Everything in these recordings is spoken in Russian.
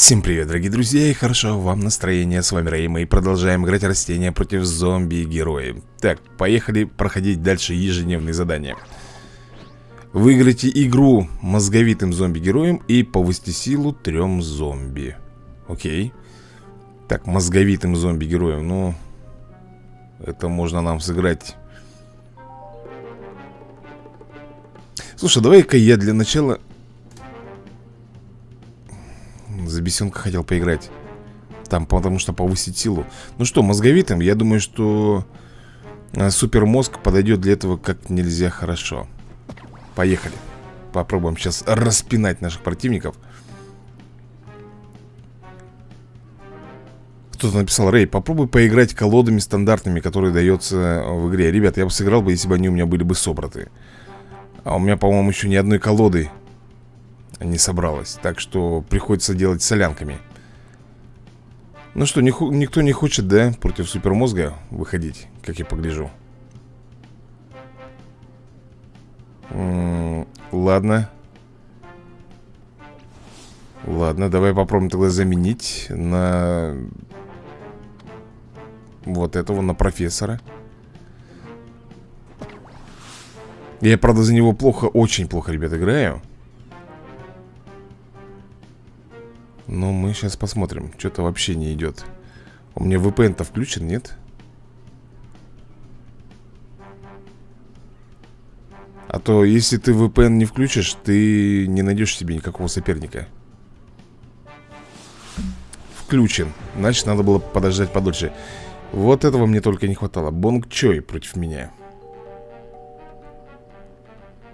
Всем привет, дорогие друзья, и хорошо вам настроение. С вами Рэй, мы продолжаем играть растения против зомби и герои. Так, поехали проходить дальше ежедневные задания. Выиграйте игру мозговитым зомби-героем и повысьте силу трем зомби. Окей. Так, мозговитым зомби-героем, ну... Это можно нам сыграть... Слушай, давай-ка я для начала за бесенка хотел поиграть. Там, потому что повысить силу. Ну что, мозговитым, я думаю, что э, Супермозг подойдет для этого как нельзя хорошо. Поехали. Попробуем сейчас распинать наших противников. Кто-то написал, Рэй, попробуй поиграть колодами стандартными, которые дается в игре. Ребят, я бы сыграл бы, если бы они у меня были бы собраты. А у меня, по-моему, еще ни одной колоды не собралось. Так что приходится делать солянками. Ну что, не, никто не хочет, да, против супермозга выходить, как я погляжу? -м Ладно. Ладно, давай попробуем тогда заменить на вот этого, на профессора. Я, правда, за него плохо, очень плохо, ребят, играю Но мы сейчас посмотрим. Что-то вообще не идет У меня VPN-то включен, нет? А то, если ты VPN не включишь Ты не найдешь себе никакого соперника. Включен. Значит, надо было подождать подольше. Вот этого мне только не хватало. Бонг Чой против меня.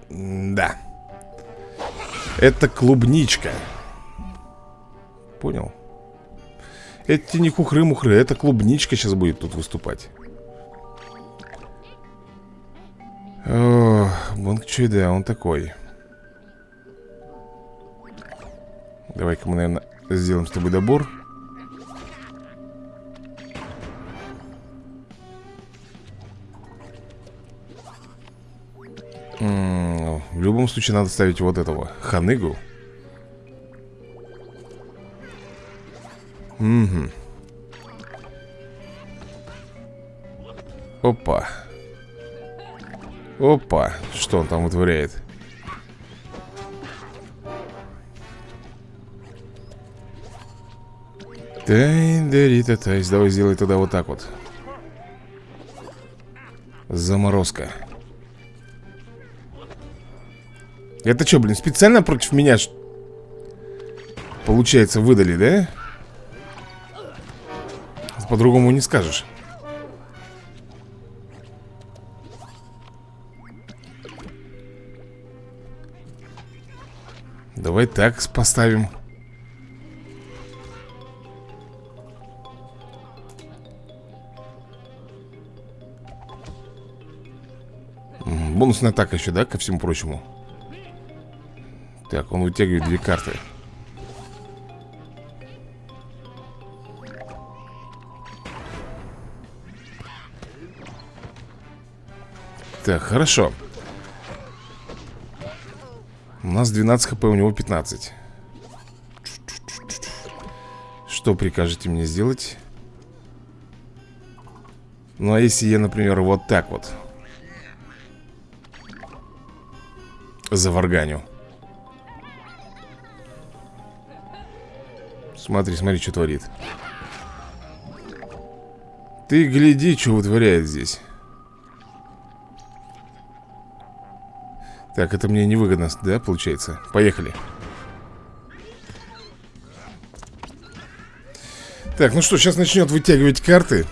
Да Это клубничка понял? Это не хухры-мухры, это клубничка сейчас будет тут выступать. Бонг Чуй, да, он такой. Давай-ка мы, наверное, сделаем с тобой добор. В любом случае надо ставить вот этого Ханыгу Угу. Опа. Опа. Что он там вытворяет? Тай, дарита, тайс. Давай сделай тогда вот так вот. Заморозка. Это что, блин, специально против меня Получается, выдали, да? По-другому не скажешь. Давай так поставим. Бонусная атака еще, да, ко всему прочему? Так, он вытягивает две карты Так, хорошо. У нас 12 хп, у него 15 Что прикажете мне сделать? Ну, а если я, например, вот так вот Заварганю? Смотри, смотри, что творит. Ты гляди, что вытворяет здесь Так, это мне невыгодно, да, получается? Поехали Так, ну что, сейчас начнет вытягивать карты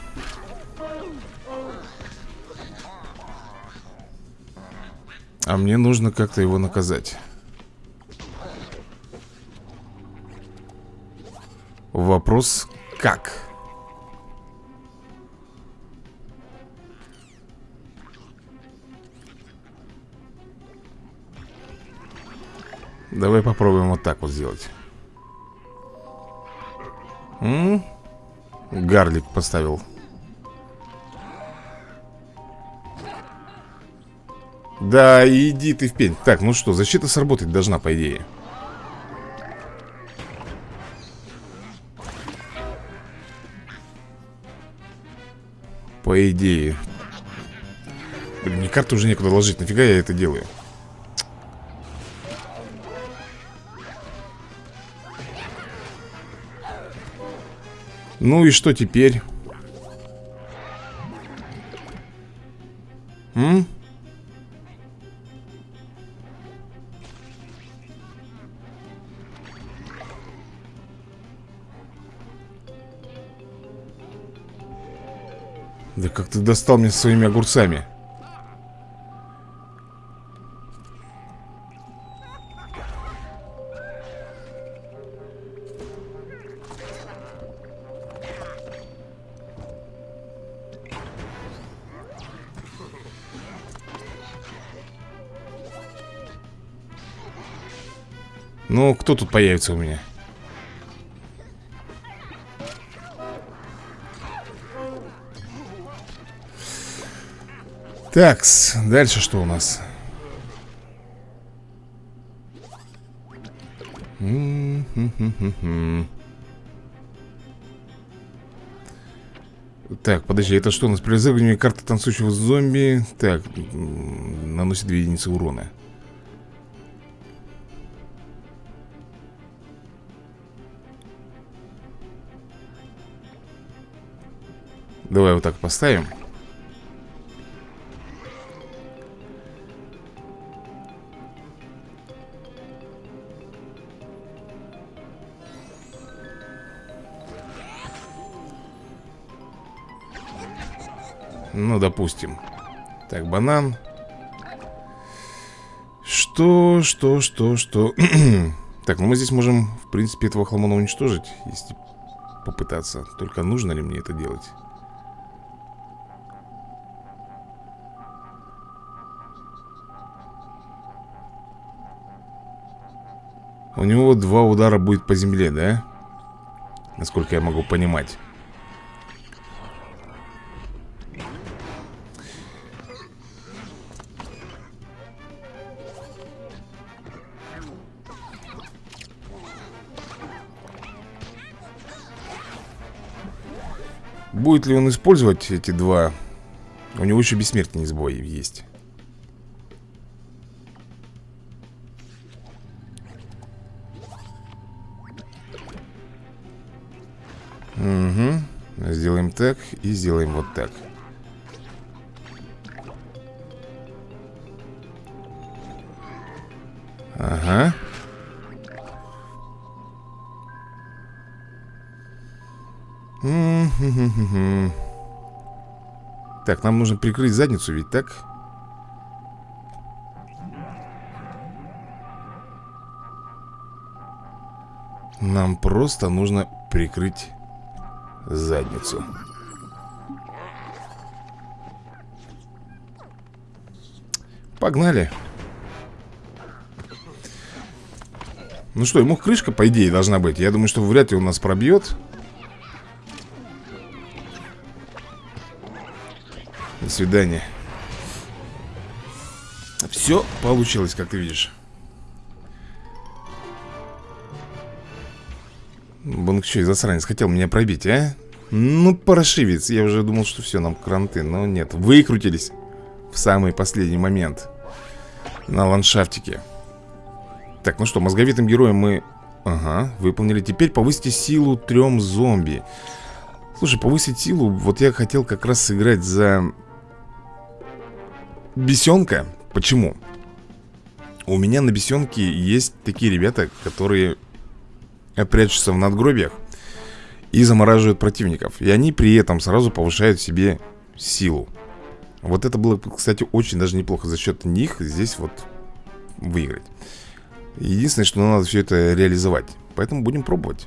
А мне нужно как-то его наказать Вопрос как? Давай попробуем вот так вот сделать. М? -м? Гарлик поставил. Да, иди ты в пень. Так, ну что, защита сработать должна, по идее. По идее. Блин, мне карту уже некуда ложить. Нафига я это делаю? Ну и что теперь? М? Да как ты достал меня своими огурцами? Ну, кто тут появится у меня? Так, дальше что у нас? Так, подожди, это что у нас? При разыгрывании карты танцующего зомби Так, наносит 2 единицы урона Давай вот так поставим. Ну, допустим. Так, банан. Что, что, что, что? Так, ну мы здесь можем, в принципе, этого хламона уничтожить Если попытаться. Только нужно ли мне это делать? У него два удара будет по земле, да? Насколько я могу понимать Будет ли он использовать эти два? У него еще бессмертный сбой есть. Так и сделаем вот так. Ага. Так, нам нужно прикрыть задницу, ведь так? Нам просто нужно прикрыть задницу. Погнали. Ну что, ему крышка, по идее, должна быть. Я думаю, что вряд ли он нас пробьет. До свидания. Все получилось, как ты видишь. Бонг что, засранец, хотел меня пробить, а? Ну, паршивец, я уже думал, что все, нам кранты Но нет, выкрутились В самый последний момент На ландшафтике Так, ну что, мозговитым героем мы Ага, выполнили Теперь повысите силу трем зомби Слушай, повысить силу Вот я хотел как раз сыграть за Бесенка Почему? У меня на бесенке есть такие ребята, которые прячутся в надгробиях и замораживают противников. И они при этом сразу повышают себе силу. Вот это было, кстати, очень даже неплохо за счет них здесь вот выиграть. Единственное, что надо все это реализовать. Поэтому будем пробовать.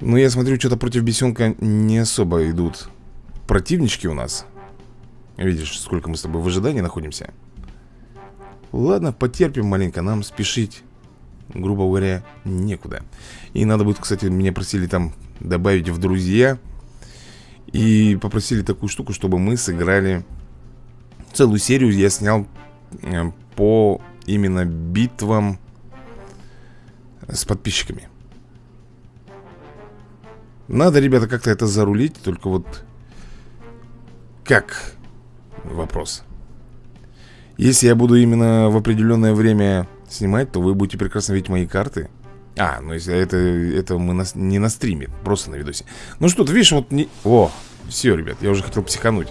Но я смотрю, что-то против бесенка не особо идут противнички у нас. Видишь, сколько мы с тобой в ожидании находимся Ладно, потерпим маленько, нам спешить Грубо говоря, некуда И надо будет, кстати, меня просили там добавить в друзья И попросили такую штуку, чтобы мы сыграли Целую серию я снял э, по именно битвам с подписчиками Надо, ребята, как-то это зарулить Только вот Как? Вопрос. Если я буду именно в определенное время снимать, то вы будете прекрасно видеть мои карты. А, ну если это, это мы на, не на стриме, просто на видосе. Ну что, ты видишь, вот не... О, все, ребят, я уже хотел психануть.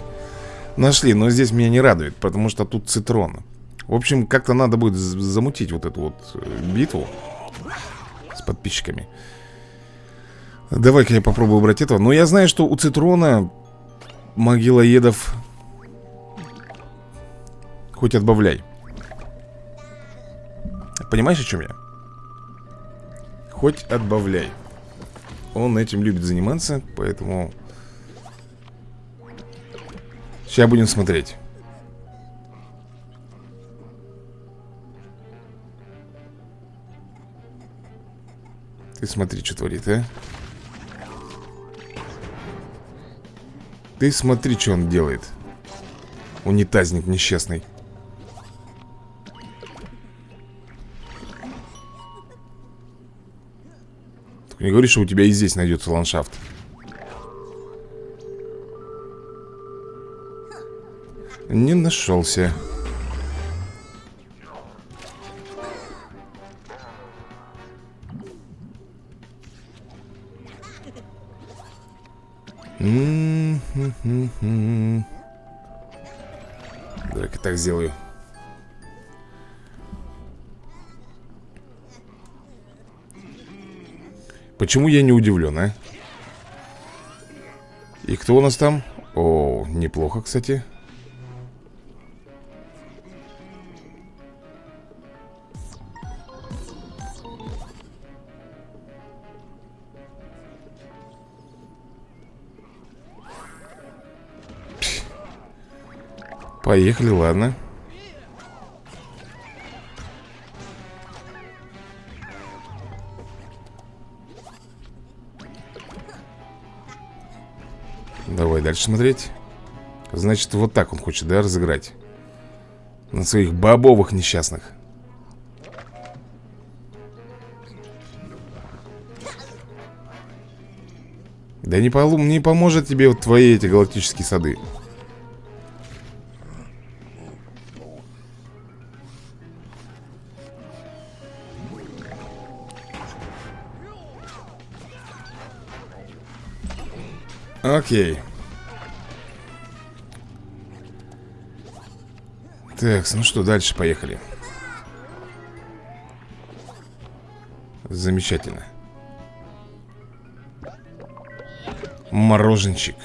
Нашли, но здесь меня не радует, потому что тут цитрон. В общем, как-то надо будет замутить вот эту вот э, битву с подписчиками. Давай-ка я попробую убрать этого. Но я знаю, что у Цитрона могилоедов хоть отбавляй. Понимаешь, о чем я? Хоть отбавляй. Он этим любит заниматься, поэтому... Сейчас будем смотреть. Ты смотри, что творит, а? Ты смотри, что он делает Унитазник несчастный не говори, что у тебя и здесь найдется ландшафт. Не нашелся. Давай-ка так сделаю Почему я не удивлен, а? И кто у нас там? О, неплохо, кстати Поехали, ладно дальше смотреть. Значит, вот так он хочет, да, разыграть. На своих бобовых несчастных. Да не, полу не поможет тебе вот твои эти галактические сады. Окей. Так, ну что, дальше поехали. Замечательно. Мороженчик.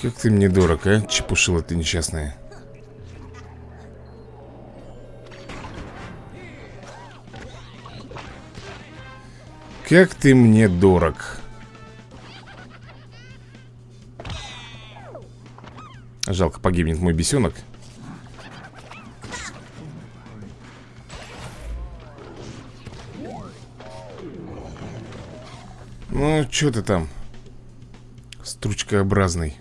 Как ты мне дорог, а? Чепушила ты несчастная. Как ты мне дорог Жалко, погибнет мой бесенок. Ну, что ты там? Стручкообразный.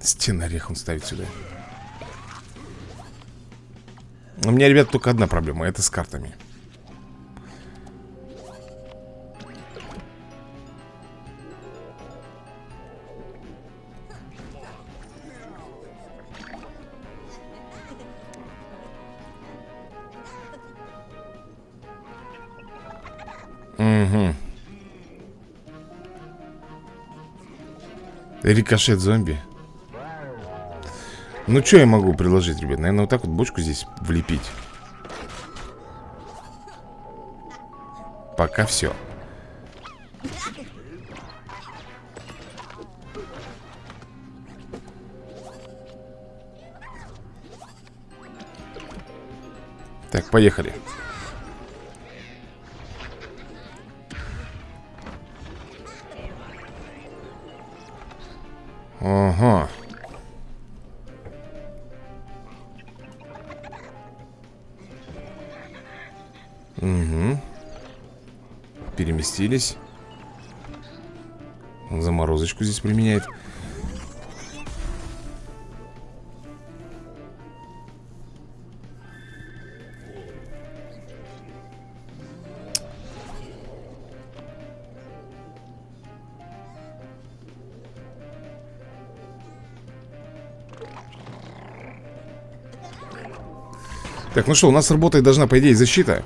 Стен орех он ставит сюда. У меня, ребят, только одна проблема Это с картами Рикошет зомби Ну, что я могу предложить, ребят? Наверное, вот так вот бочку здесь влепить Пока все Так, поехали Ага. Согласились. Заморозочку здесь применяет. Так, ну что, у нас работает должна, по идее, защита.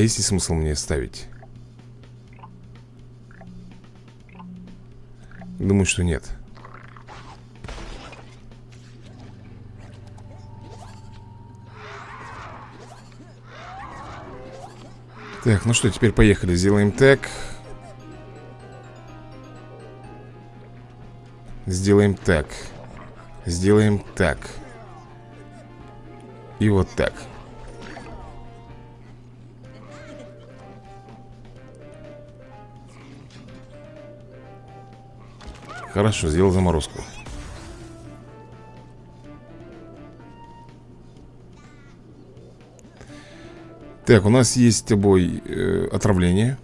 Есть ли смысл мне ставить? Думаю, что нет. Так, ну что, теперь поехали. Сделаем так Сделаем так Сделаем так И вот так Хорошо, сделал заморозку. Так, у нас есть с тобой э, отравление.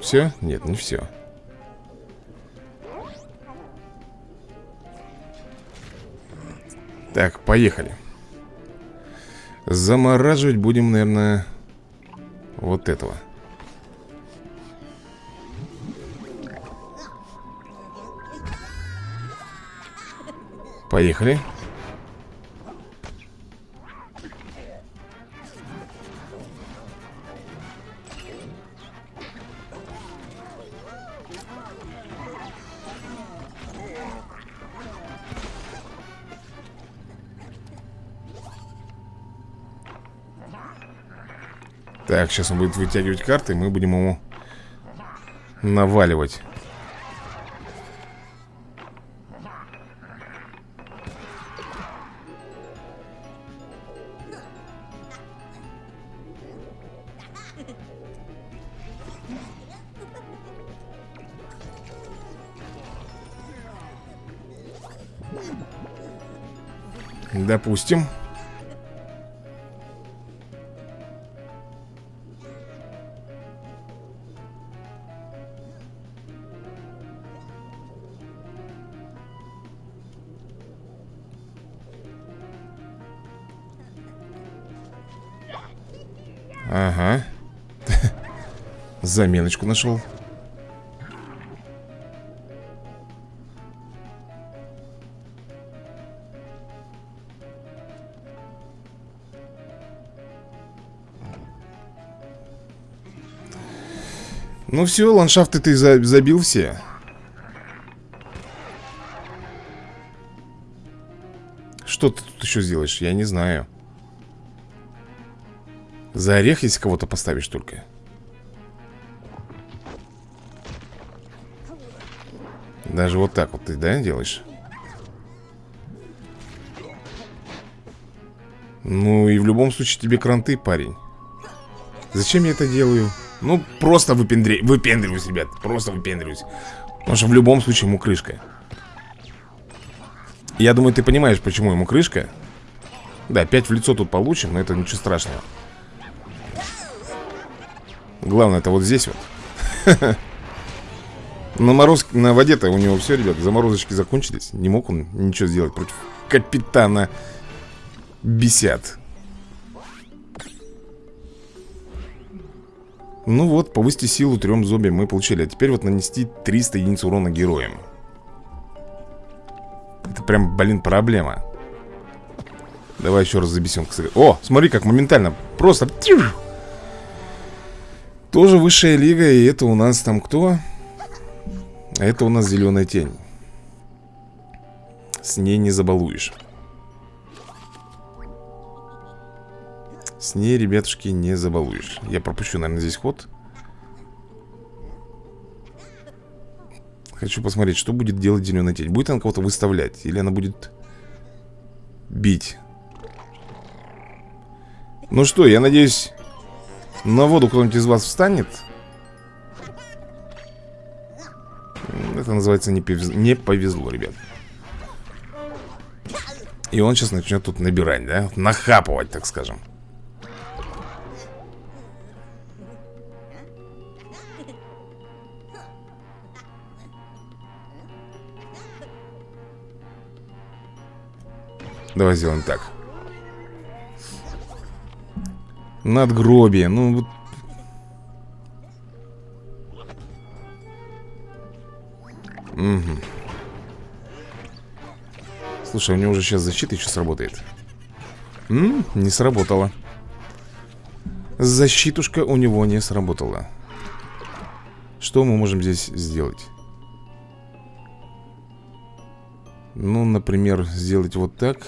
Все? Нет, не все Так, поехали. Замораживать будем, наверное Вот этого. Поехали Так, сейчас он будет вытягивать карты Мы будем ему наваливать. Допустим Заменочку нашел. Ну все, ландшафты ты забил все. Что ты тут еще сделаешь? Я не знаю. За орех, если кого-то поставишь только Даже вот так вот ты, да, делаешь? Ну и в любом случае тебе кранты, парень. Зачем я это делаю? Ну, просто выпендре... выпендриваюсь, ребят Просто выпендриваюсь. Потому что в любом случае ему крышка. Я думаю, ты понимаешь, почему ему крышка. Да, 5 в лицо тут получим, но это ничего страшного. Главное, это вот здесь вот На мороз... На воде-то у него все, ребят Заморозочки закончились. Не мог он ничего сделать против капитана Бесят. Ну вот, повысьте силу трем зомби мы получили. А теперь вот нанести 300 единиц урона героям. Это прям, блин, проблема. Давай еще раз за бесенка сыграем О, смотри, как моментально. Просто Тоже высшая лига И это у нас там кто? Это у нас зеленая тень. С ней не забалуешь. С ней, ребятушки, не забалуешь. Я пропущу, наверное, здесь ход. Хочу посмотреть, что будет делать зеленая тень. Будет она кого-то выставлять? Или она будет бить? Ну что, я надеюсь На воду кто-нибудь из вас встанет Это называется не повезло, не повезло, ребят И он сейчас начнет тут набирать, да? Нахапывать, так скажем. Давай сделаем так. Надгробие Ну, Угу. Слушай, у него уже сейчас защита еще сработает М? Не сработала Защитушка у него не сработала Что мы можем здесь сделать? Ну, например, сделать вот так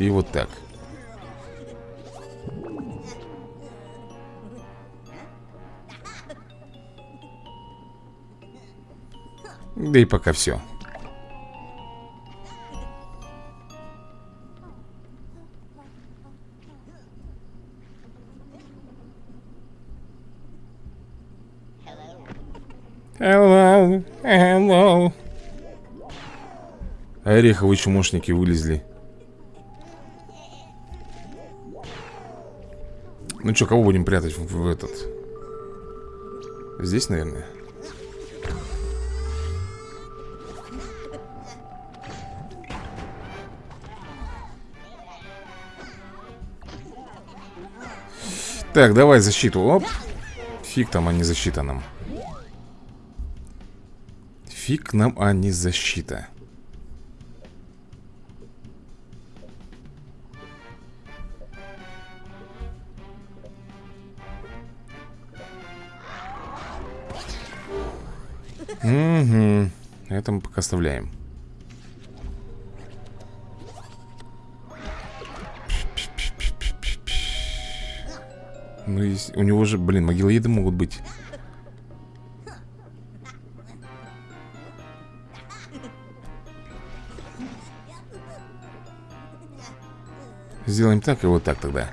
И вот так Да и пока все Hello, hello. Ореховые чумошники вылезли. Ну что, кого будем прятать в, в этот? Здесь, наверное. Так, давай защиту. Оп. Фиг там, а не защита нам. Фиг нам, а не защита. Угу. Это мы пока оставляем. Есть, у него же, блин, могилоеды могут быть. Сделаем так и вот так тогда.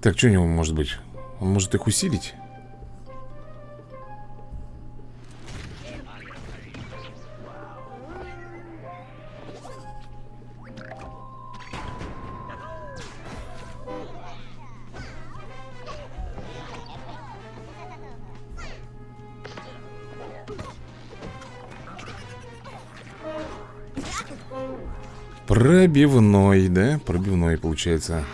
Так, что у него может быть? Он может их усилить? Пробивной, да? Пробивной получается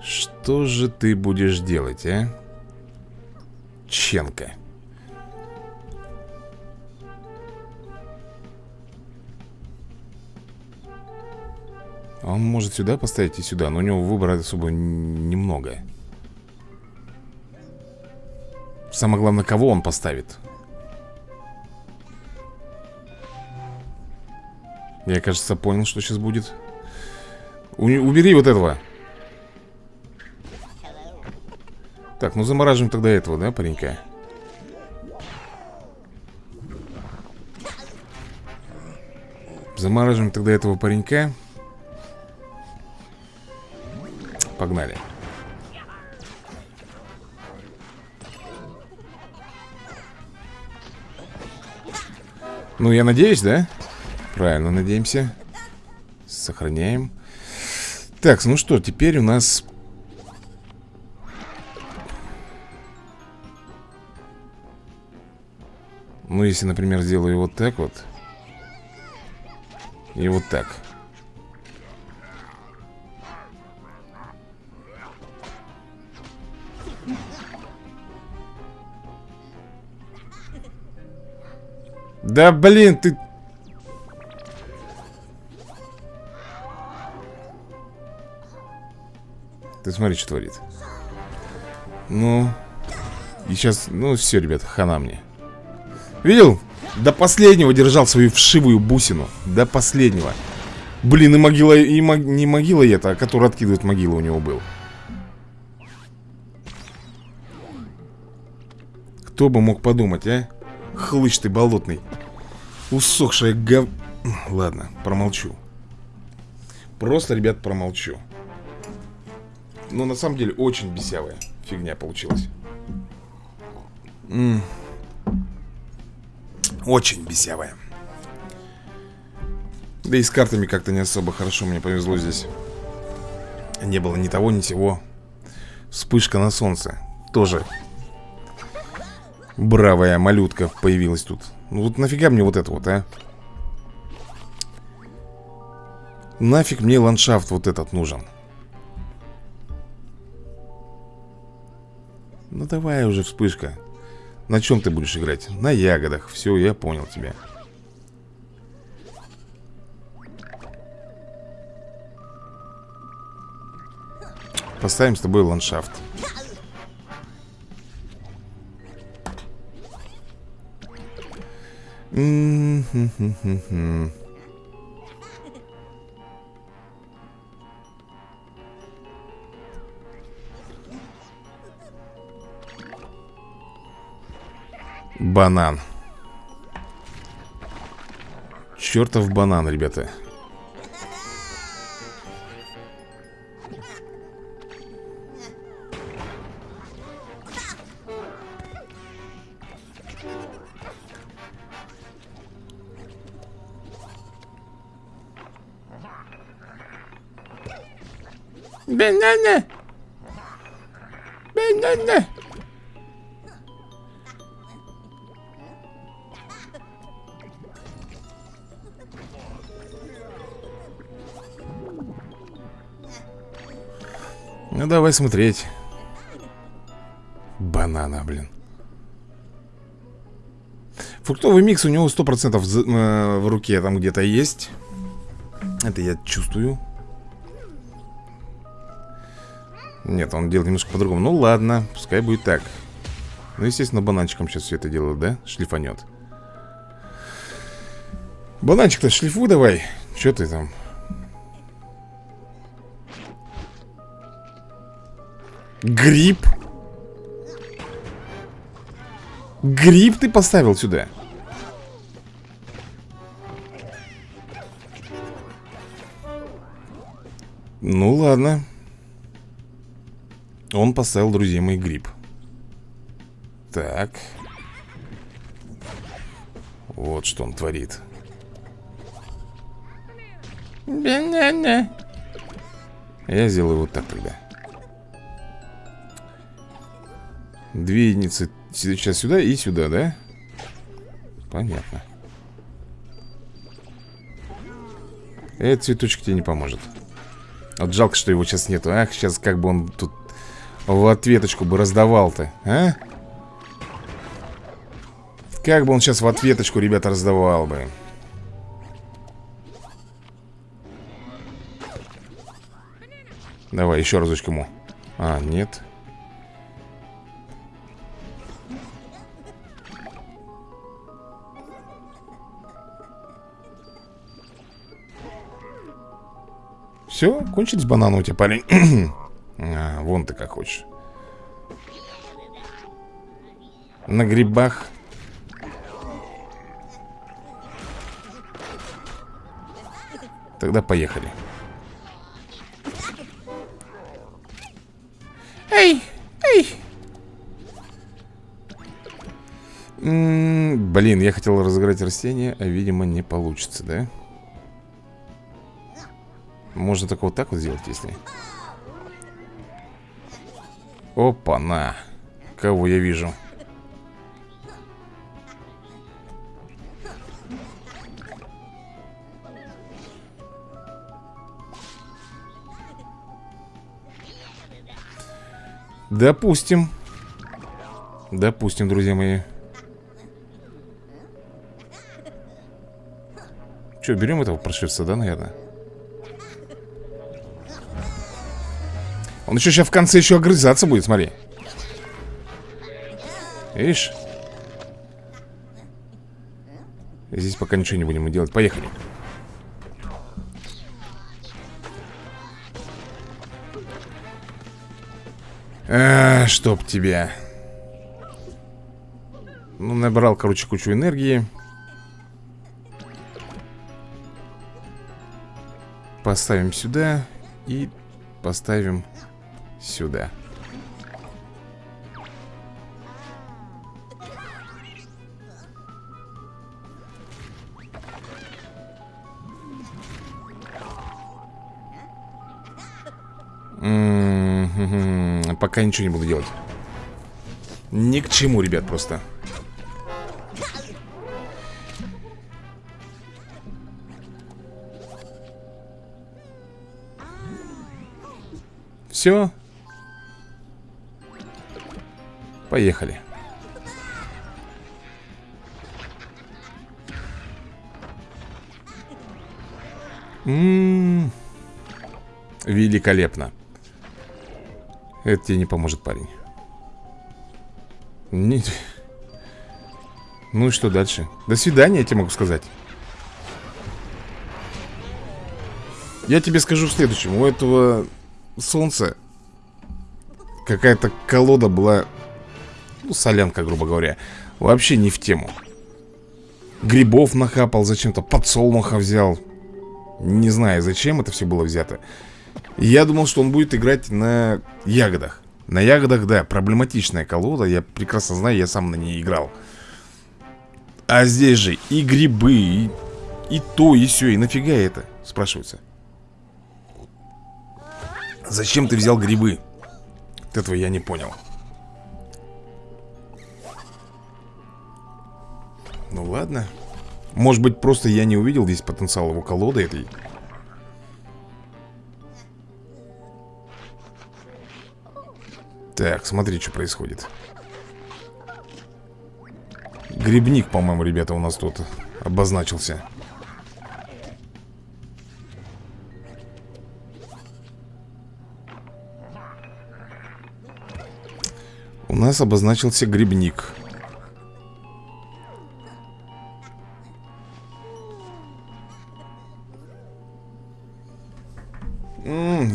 Что же ты будешь делать, а? Ченка Он может сюда поставить и сюда Но у него выбора особо немного. Самое главное, кого он поставит. Я, кажется, понял, что сейчас будет. У Убери вот этого. Так, ну замораживаем тогда этого, да, паренька? Замораживаем тогда этого паренька Погнали. Ну, я надеюсь, да? Правильно, надеемся. Сохраняем. Так, ну что, теперь у нас Ну, если, например, сделаю вот так вот. И вот так Да блин, ты... Ты смотри, что творит. Ну... И сейчас... Ну, все, ребят, хана мне. Видел? До последнего держал свою вшивую бусину. До последнего. Блин, и могила... И мог, не могила это, а который откидывает могилу у него был. Кто бы мог подумать, а? Хлыщ ты болотный. Усохшая гов... Ладно, промолчу. Просто, ребят, промолчу. Но на самом деле очень бесявая фигня получилась. М Очень бесявая. Да и с картами как-то не особо хорошо мне повезло здесь. Не было ни того, ни сего. Вспышка на солнце. Тоже. Бравая малютка появилась тут. Ну вот нафига мне вот это вот, а? Нафиг мне ландшафт вот этот нужен. Ну давай уже, вспышка. На чем ты будешь играть? На ягодах. Все, я понял тебя. Поставим с тобой ландшафт. Банан. Чертов банан, ребята. Давай смотреть. Банана, блин. Фруктовый микс у него 100% в, э, в руке там где-то есть. Это я чувствую. Нет, он делает немножко по-другому. Ну ладно, пускай будет так. Ну, естественно, бананчиком сейчас все это делают, да? Шлифанет Бананчик-то шлифуй давай. Че ты там? Гриб? Гриб ты поставил сюда? Ну ладно. Он поставил, друзья мои, гриб. Так. Вот что он творит. Я сделаю вот так тогда Две единицы сейчас сюда и сюда, да? Понятно. Этот цветочек тебе не поможет. Вот жалко, что его сейчас нету. Ах, сейчас как бы он тут в ответочку бы раздавал-то, а? Как бы он сейчас в ответочку, ребята, раздавал бы. Давай, еще разочек ему. А, нет Все, кончились бананы у тебя, парень. А, Вон ты как хочешь. На грибах. Тогда поехали. Эй, эй. М -м, Блин, я хотел разыграть растение А видимо не получится, да? Можно только вот так вот сделать, если... Опа-на! Кого я вижу? Допустим. Допустим, друзья мои. Что, берем этого прошивца, да, наверное? Он еще сейчас в конце еще огрызаться будет, смотри. Видишь? Здесь пока ничего не будем делать. Поехали. А, Чтоб тебя Ну, набрал, короче, кучу энергии. Поставим сюда И поставим сюда. М-м-м, пока ничего не буду делать. Ни к чему, ребят, просто. Все, Поехали. М -м -м. Великолепно. Это тебе не поможет, парень. Не... Ну и что дальше? До свидания, я тебе могу сказать. Я тебе скажу в следующем. У этого солнца Какая-то колода была Ну, солянка, грубо говоря Вообще не в тему. Грибов нахапал зачем-то Подсолнуха взял. Не знаю, зачем это все было взято. Я думал, что он будет играть на ягодах. На ягодах, да, проблематичная колода Я прекрасно знаю, я сам на ней играл. А здесь же и грибы, и, и то, и все И нафига это, спрашивается? Зачем ты взял грибы? Этого я не понял Ну ладно. Может быть просто я не увидел здесь потенциал его колоды этой. Так, смотри, что происходит. Грибник, по-моему, ребята, у нас тут обозначился. У нас обозначился грибник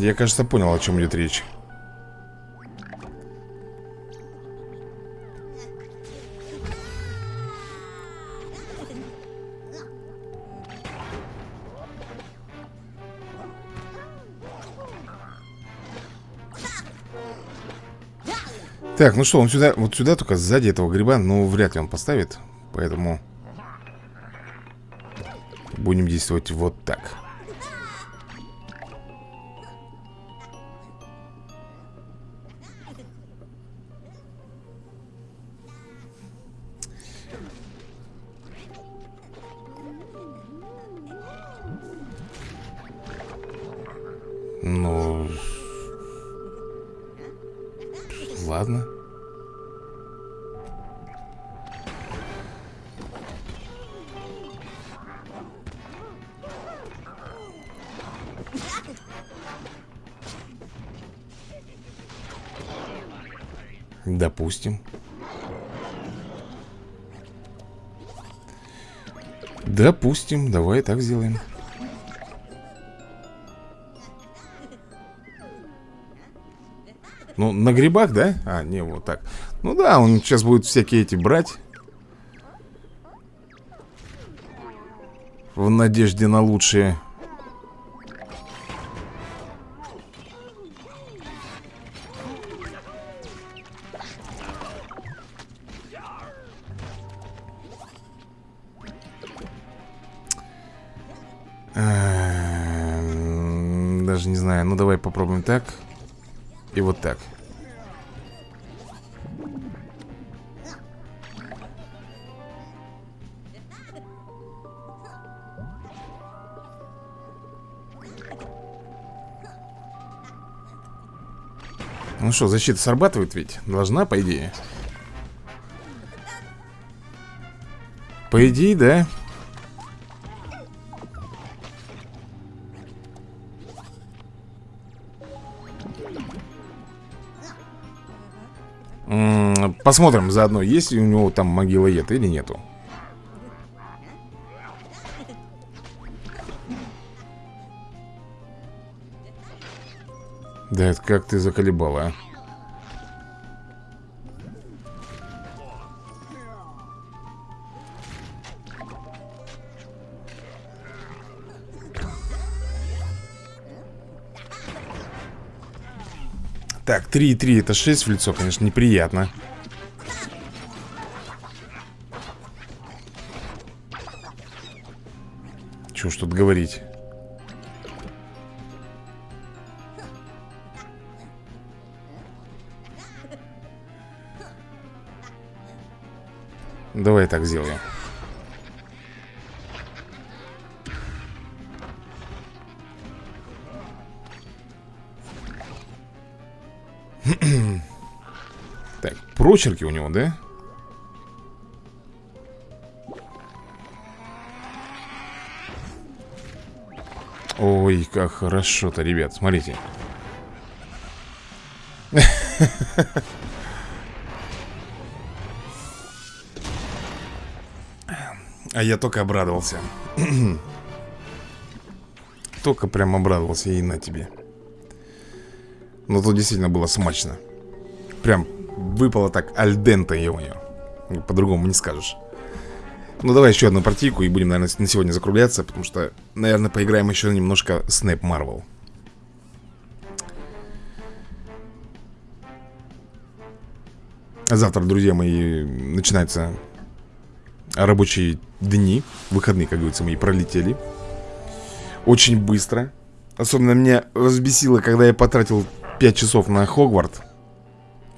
Я, кажется, понял, о чем идет речь. Так, ну что, он сюда, вот сюда только сзади этого гриба, ну, вряд ли он поставит Поэтому Будем действовать вот так Допустим. Допустим, давай так сделаем. Ну, на грибах, да? А, не, вот так Ну да, он сейчас будет всякие эти брать В надежде на лучшее ну давай попробуем так и вот так. Ну что, защита срабатывает ведь? Должна, по идее? По идее, да Посмотрим заодно, есть ли у него там могилоед или нету. Да это как ты заколебала, а 3 и 3 это 6 в лицо, конечно, неприятно. Чего что тут говорить? Давай так сделаем. Прочерки у него, да? Ой, как хорошо-то, ребят, смотрите. А я только обрадовался. Только прям обрадовался и на тебе. Но тут действительно было смачно. Прям выпало так альдента его По-другому не скажешь. Ну давай еще одну партийку и будем, наверное, на сегодня закругляться Потому что, наверное, поиграем еще немножко Снэп Марвел Завтра, друзья мои, начинаются рабочие дни Выходные, как говорится, мои пролетели. Очень быстро. Особенно меня взбесило, когда я потратил 5 часов на Хогварт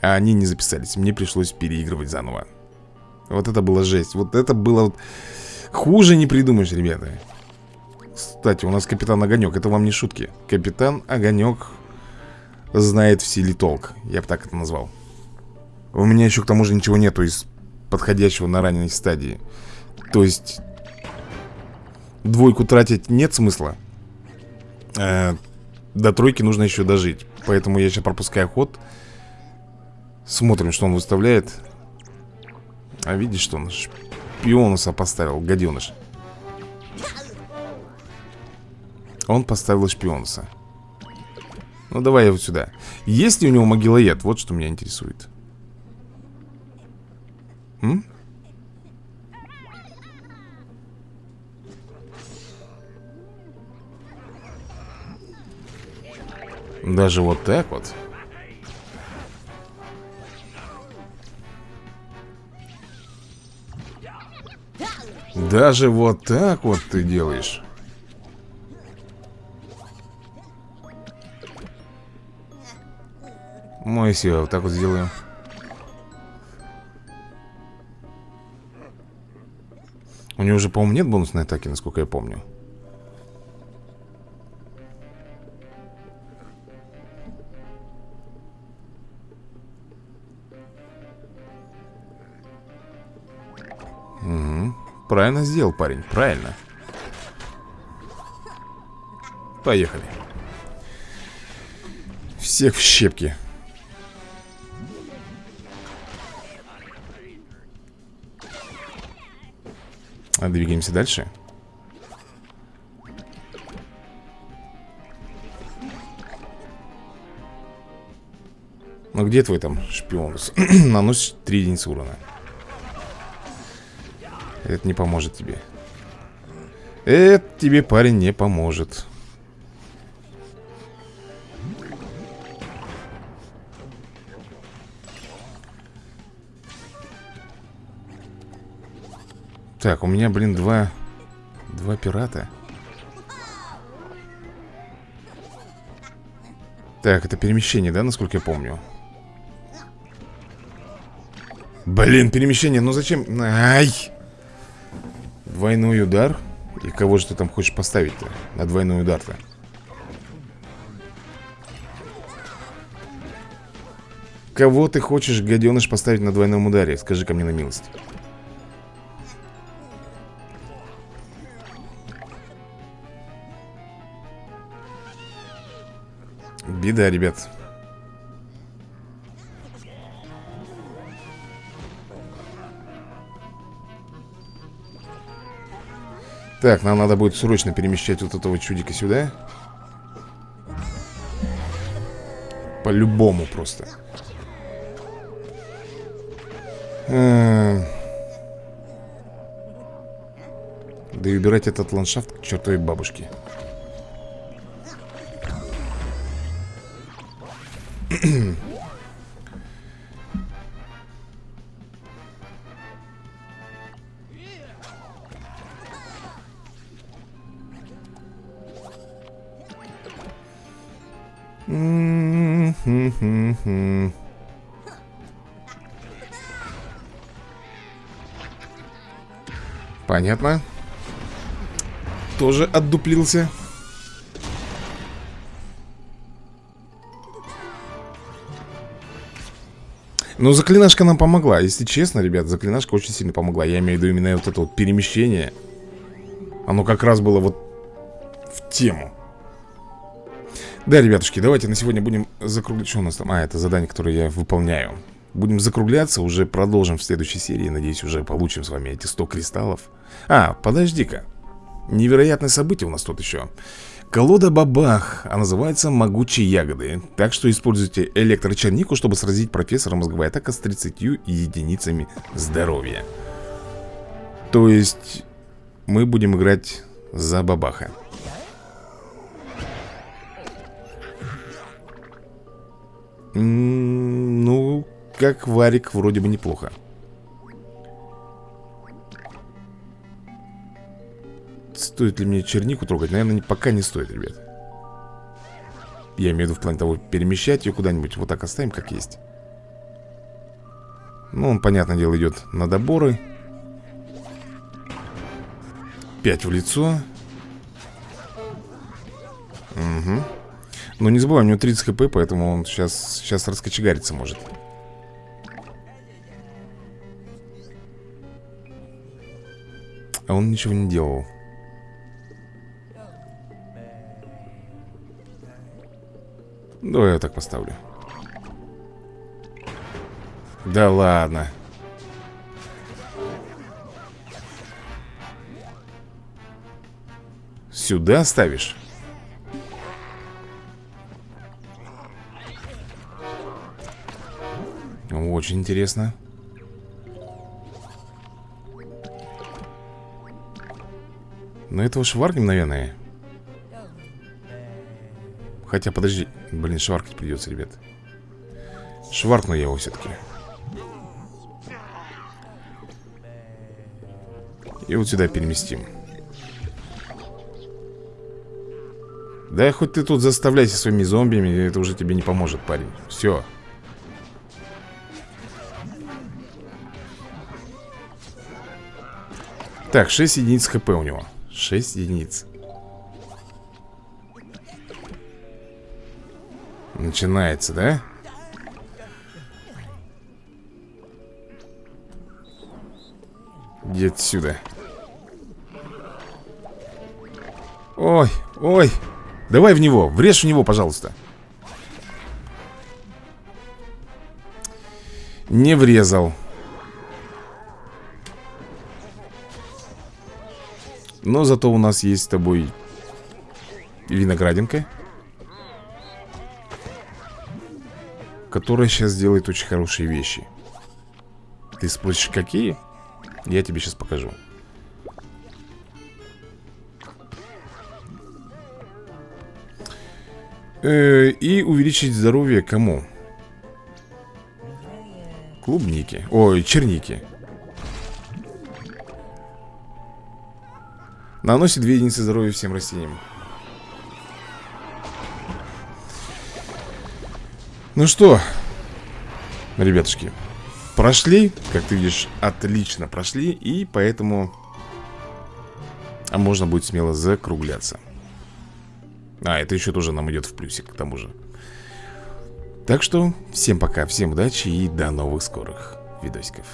А они не записались. Мне пришлось переигрывать заново. Вот это было жесть. Вот это было. Хуже не придумаешь, ребята. Кстати, у нас капитан Огонек. Это вам не шутки. Капитан Огонек знает в силе толк. Я бы так это назвал. У меня еще к тому же ничего нету из подходящего на ранней стадии. То есть Двойку тратить нет смысла. Э, До тройки нужно еще дожить. Поэтому я сейчас пропускаю ход Смотрим, что он выставляет. А видишь, что он шпионуса поставил, гаденыш Он поставил шпионуса Ну давай вот сюда. Есть ли у него могилоед? Вот что меня интересует. М? Даже вот так вот Даже вот так вот ты делаешь. Мой все, вот так вот сделаем. У него уже, по-моему, нет бонусной атаки, насколько я помню Правильно сделал парень, правильно. Поехали. Всех в щепки. А Двигаемся дальше. Ну где твой там шпион? Наносит 3 единицы урона это не поможет тебе Это тебе, парень, не поможет Так, у меня, блин, два Два пирата Так, это перемещение, да, насколько я помню? Блин, перемещение, ну зачем? Ай! Двойной удар? И кого же ты там хочешь поставить-то? На двойной удар-то? Кого ты хочешь, гаденыш, поставить на двойном ударе? скажи ко мне на милость Беда, ребят Так, нам надо будет срочно перемещать вот этого чудика сюда. По-любому просто. Эм. Да и убирать этот ландшафт к чертовой бабушке. Понятно. Тоже отдуплился. Ну, заклинашка нам помогла. Если честно, ребят, заклинашка очень сильно помогла. Я имею в виду именно вот это вот перемещение. Оно как раз было вот в тему. Да, ребятушки, давайте на сегодня будем закруглять. Что у нас там? А, это задание, которое я выполняю. Будем закругляться, уже продолжим в следующей серии. Надеюсь, уже получим с вами эти 100 кристаллов. А, подожди-ка. Невероятное событие у нас тут еще. Колода Бабах, а называется Могучие Ягоды Так что используйте электрочернику, чтобы сразить профессора мозговая атака с 30 единицами здоровья. То есть мы будем играть за Бабаха Ну, как варик вроде бы неплохо. Стоит ли мне чернику трогать? Наверное, пока не стоит, ребят. Я имею в виду в плане того, перемещать ее куда-нибудь Вот так оставим, как есть. Ну, он, понятное дело, идет на доборы. 5 в лицо Угу Но не забываем, у него 30 хп, поэтому он сейчас, сейчас раскочегариться может. А он ничего не делал. Давай я так поставлю. Да ладно. Сюда ставишь? Очень интересно. Но этого шварнем, наверное. Хотя, подожди Блин, шваркать придется, ребят. Шваркну я его все-таки И вот сюда переместим. Да хоть ты тут заставляйся своими зомбиями Это уже тебе не поможет, парень. Все Так, 6 единиц хп у него. 6 единиц. Начинается, да? Иди отсюда. Ой, ой. Давай в него, врежь в него, пожалуйста. Не врезал Но зато у нас есть с тобой Виноградинка Которая сейчас делает очень хорошие вещи Ты спросишь, какие? Я тебе сейчас покажу э, И увеличить здоровье кому? Клубники Ой, черники Наносит 2 единицы здоровья всем растениям Ну что, ребятушки, прошли, как ты видишь, отлично прошли, и поэтому а можно будет смело закругляться. А, это еще тоже нам идет в плюсик, к тому же. Так что, всем пока, всем удачи и до новых скорых видосиков.